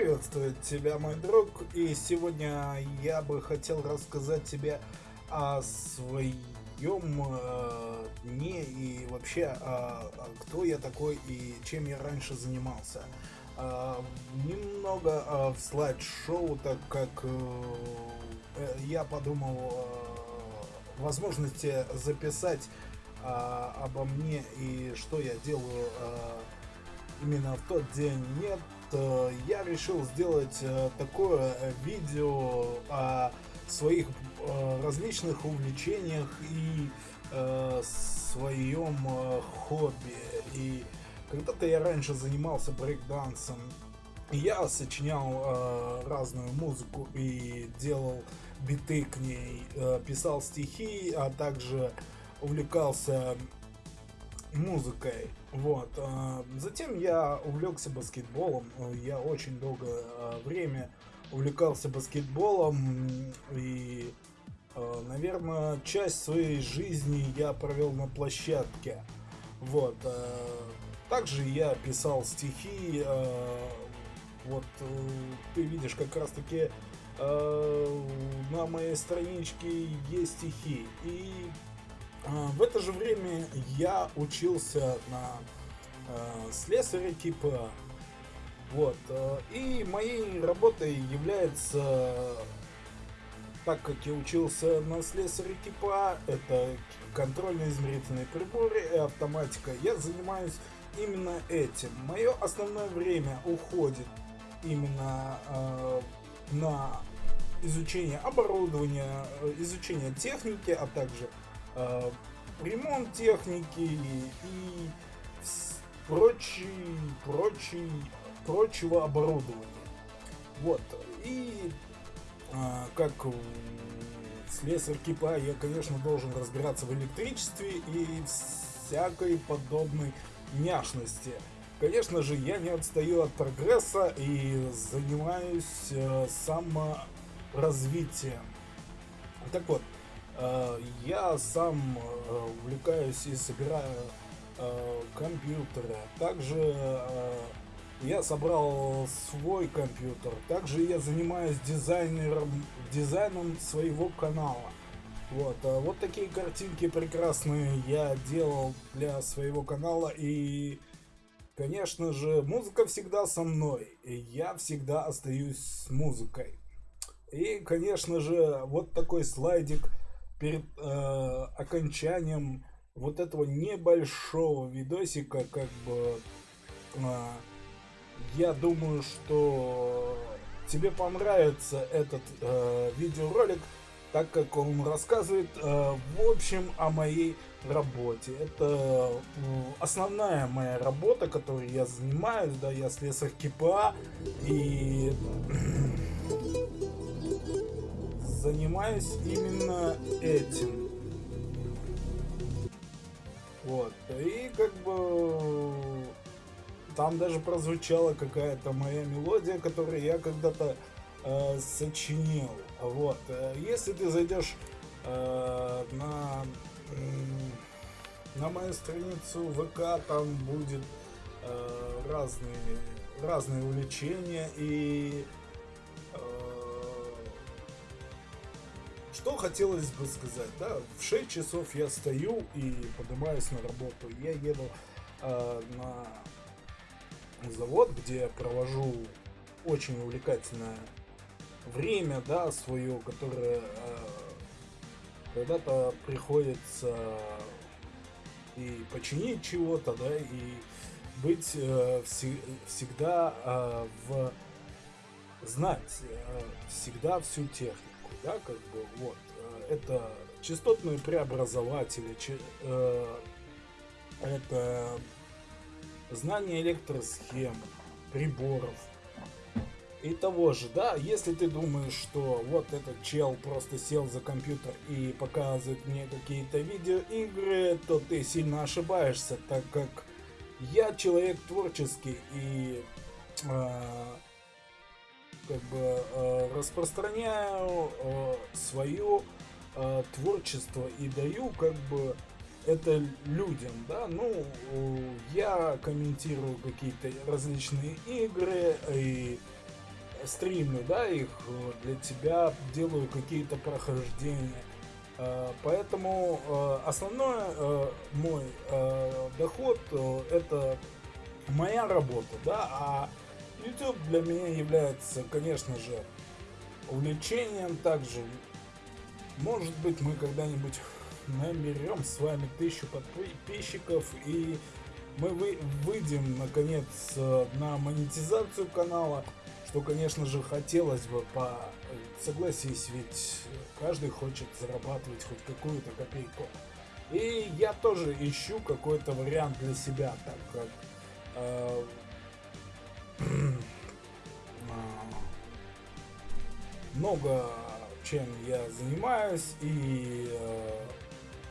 приветствует тебя, мой друг, и сегодня я бы хотел рассказать тебе о своем э, дне и вообще о, о кто я такой и чем я раньше занимался. Э, немного э, в слайд-шоу, так как э, э я подумал э, возможности записать э, обо мне и что я делаю э, именно в тот день нет Э, я решил сделать э, такое э, видео о своих различных увлечениях и своем хобби. И когда-то я раньше занимался брейкдансом. Я сочинял разную музыку и делал биты к ней, писал стихи, а также увлекался музыкой. Вот. А, затем я увлекся баскетболом. Я очень долгое а, время увлекался баскетболом и, а, наверное, часть своей жизни я провел на площадке. Вот. Также я писал стихи. Вот ты видишь как раз таки на моей страничке есть стихи. И в это же время я учился на э, слесаря типа. Вот. Э, и моей работой является, так как я учился на слесаря типа, это контрольно-измерительные приборы и автоматика, я занимаюсь именно этим. Мое основное время уходит именно э, на изучение оборудования, э, изучение техники, а также э, ремонт техники и прочий, прочий, прочего оборудования. Вот. И э, как слесарь кипа я, конечно, должен разбираться в электричестве и всякой подобной няшности. Конечно же, я не отстаю от прогресса и занимаюсь э, саморазвитием. Так вот, я сам э, увлекаюсь и собираю э, компьютеры. Также я собрал свой компьютер. Также я занимаюсь дизайнером, дизайном своего канала. Вот, вот такие картинки прекрасные я делал для своего канала. И, конечно же, музыка всегда со мной. И я всегда остаюсь с музыкой. И, конечно же, вот такой слайдик – перед э, окончанием вот этого небольшого видосика, как бы, э, я думаю, что тебе понравится этот э, видеоролик, так как он рассказывает, э, в общем, о моей работе. Это э, основная моя работа, которой я занимаюсь, да, я слесарь КПА, и занимаюсь именно этим. Вот. И как бы там даже прозвучала какая-то моя мелодия, которую я когда-то э, сочинил. Вот. Если ты зайдешь э, на, на мою страницу ВК, там будет э, разные, разные увлечения и Что хотелось бы сказать, да, в 6 часов я стою и поднимаюсь на работу. Я еду э, на завод, где провожу очень увлекательное время, да, свое, которое э, когда-то приходится и починить чего-то, да, и быть э, вс всегда э, в знать э, всегда всю технику да, как бы, вот, э, это частотные преобразователи, э, это знание электросхем, приборов и того же, да, если ты думаешь, что вот этот чел просто сел за компьютер и показывает мне какие-то видеоигры, то ты сильно ошибаешься, так как я человек творческий и э, как бы э, распространяю э, свое э, творчество и даю как бы это людям, да, ну, я комментирую какие-то различные игры и стримлю, да, их для тебя, делаю какие-то прохождения. Поэтому основной мой доход это моя работа, да, а YouTube для меня является, конечно же, увлечением также. Может быть, мы когда-нибудь наберем с вами тысячу подписчиков и мы вы, выйдем наконец на монетизацию канала, что, конечно же, хотелось бы по согласись, ведь каждый хочет зарабатывать хоть какую-то копейку. И я тоже ищу какой-то вариант для себя, так как э, много чем я занимаюсь и э,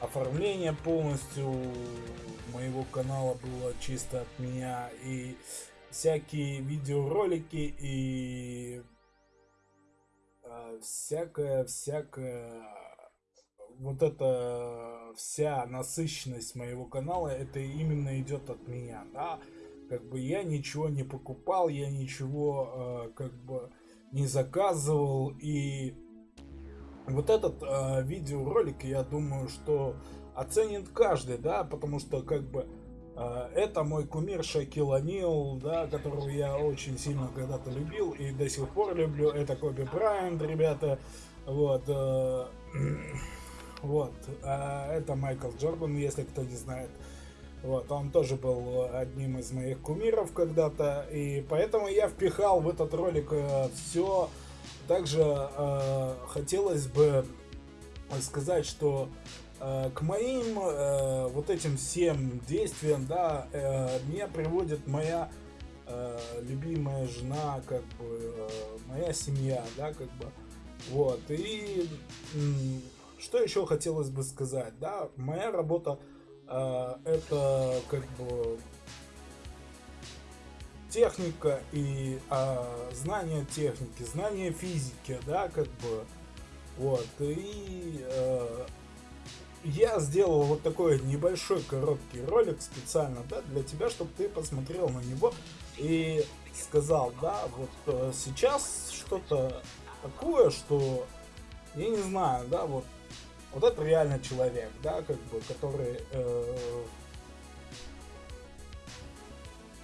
оформление полностью моего канала было чисто от меня и всякие видеоролики и э, всякая всякая вот эта вся насыщенность моего канала это именно идет от меня да как бы я ничего не покупал, я ничего э, как бы не заказывал. И вот этот э, видеоролик, я думаю, что оценит каждый, да, потому что как бы э, это мой кумир Шакил Анил, да, которого я очень сильно когда-то любил и до сих пор люблю. Это Коби Брайант, ребята. Вот. Э, вот. Э, это Майкл Джордан, если кто не знает. Вот, он тоже был одним из моих кумиров когда-то, и поэтому я впихал в этот ролик э, все. Также э, хотелось бы сказать, что э, к моим э, вот этим всем действиям, да, э, меня приводит моя э, любимая жена, как бы э, моя семья, да, как бы. Вот, и э, что еще хотелось бы сказать, да, моя работа это как бы техника и а, знание техники, знание физики, да, как бы, вот, и а, я сделал вот такой небольшой короткий ролик специально, да, для тебя, чтобы ты посмотрел на него и сказал, да, вот а, сейчас что-то такое, что, я не знаю, да, вот вот это реально человек, да, как бы, который э,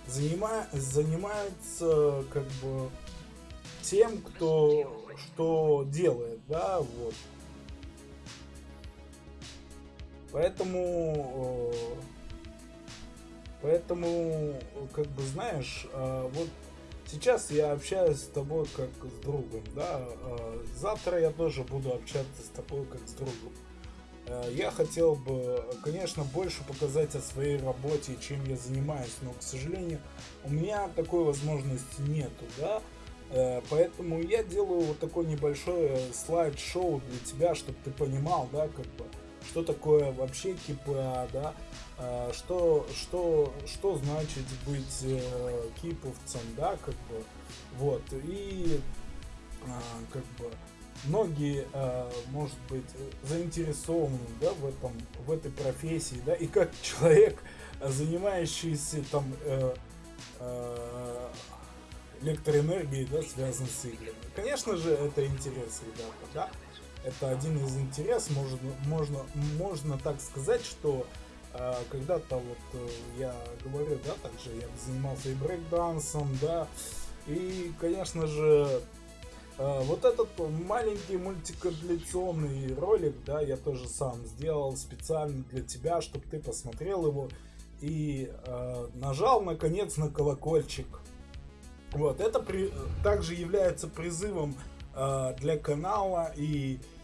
занима, занимается как бы тем, кто что делает, да, вот. Поэтому, э, поэтому, как бы, знаешь, э, вот Сейчас я общаюсь с тобой как с другом, да. А, завтра я тоже буду общаться с тобой как с другом. А, я хотел бы, конечно, больше показать о своей работе, чем я занимаюсь, но, к сожалению, у меня такой возможности нету, да. А, поэтому я делаю вот такой небольшой слайд-шоу для тебя, чтобы ты понимал, да, как бы, что такое вообще КПА, да, а, что, что, что значит быть э, киповцем, да, как бы, вот, и а, как бы многие, а, может быть, заинтересованы, да, в этом, в этой профессии, да, и как человек, занимающийся там э, э, электроэнергией, да, связан с играми. Конечно же, это интерес, ребята, да, это один из интересов, можно, можно, можно так сказать, что а, когда-то вот э, я говорю, да, также я занимался и брейкдансом, да, и, конечно же, э, вот этот маленький мультикомплекционный ролик, да, я тоже сам сделал специально для тебя, чтобы ты посмотрел его и э, нажал наконец на колокольчик. Вот, это при, также является призывом э, для канала и Э,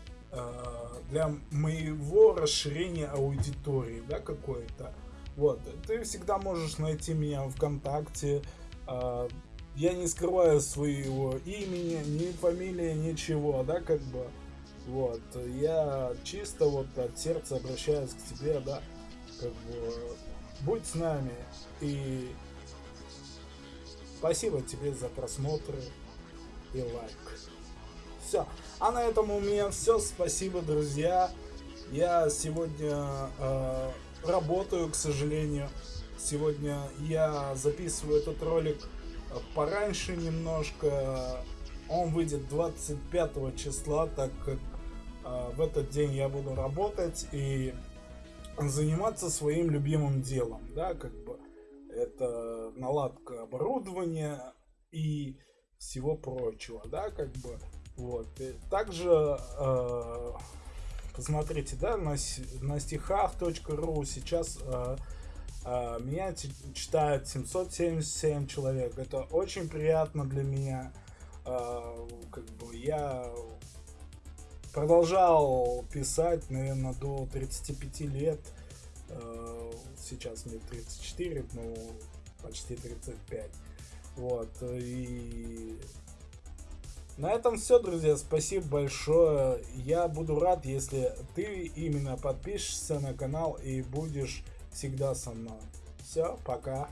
для моего расширения аудитории, да, какой-то. Вот, ты всегда можешь найти меня ВКонтакте. Э, я не скрываю своего имени, ни фамилии, ничего, да, как бы. Вот, я чисто вот от сердца обращаюсь к тебе, да, как бы, будь с нами и спасибо тебе за просмотры и лайк. Все. А на этом у меня все. Спасибо, друзья. Я сегодня э, работаю, к сожалению. Сегодня я записываю этот ролик пораньше немножко. Он выйдет 25 числа, так как э, в этот день я буду работать и заниматься своим любимым делом, да, как бы это наладка оборудования и всего прочего, да, как бы вот. Также э, посмотрите, да, на, на стихах.ру сейчас э, э, меня читают 777 человек. Это очень приятно для меня. Э, как бы я продолжал писать, наверное, до 35 лет. Э, сейчас мне 34, ну, почти 35. Вот, и на этом все, друзья. Спасибо большое. Я буду рад, если ты именно подпишешься на канал и будешь всегда со мной. Все, пока.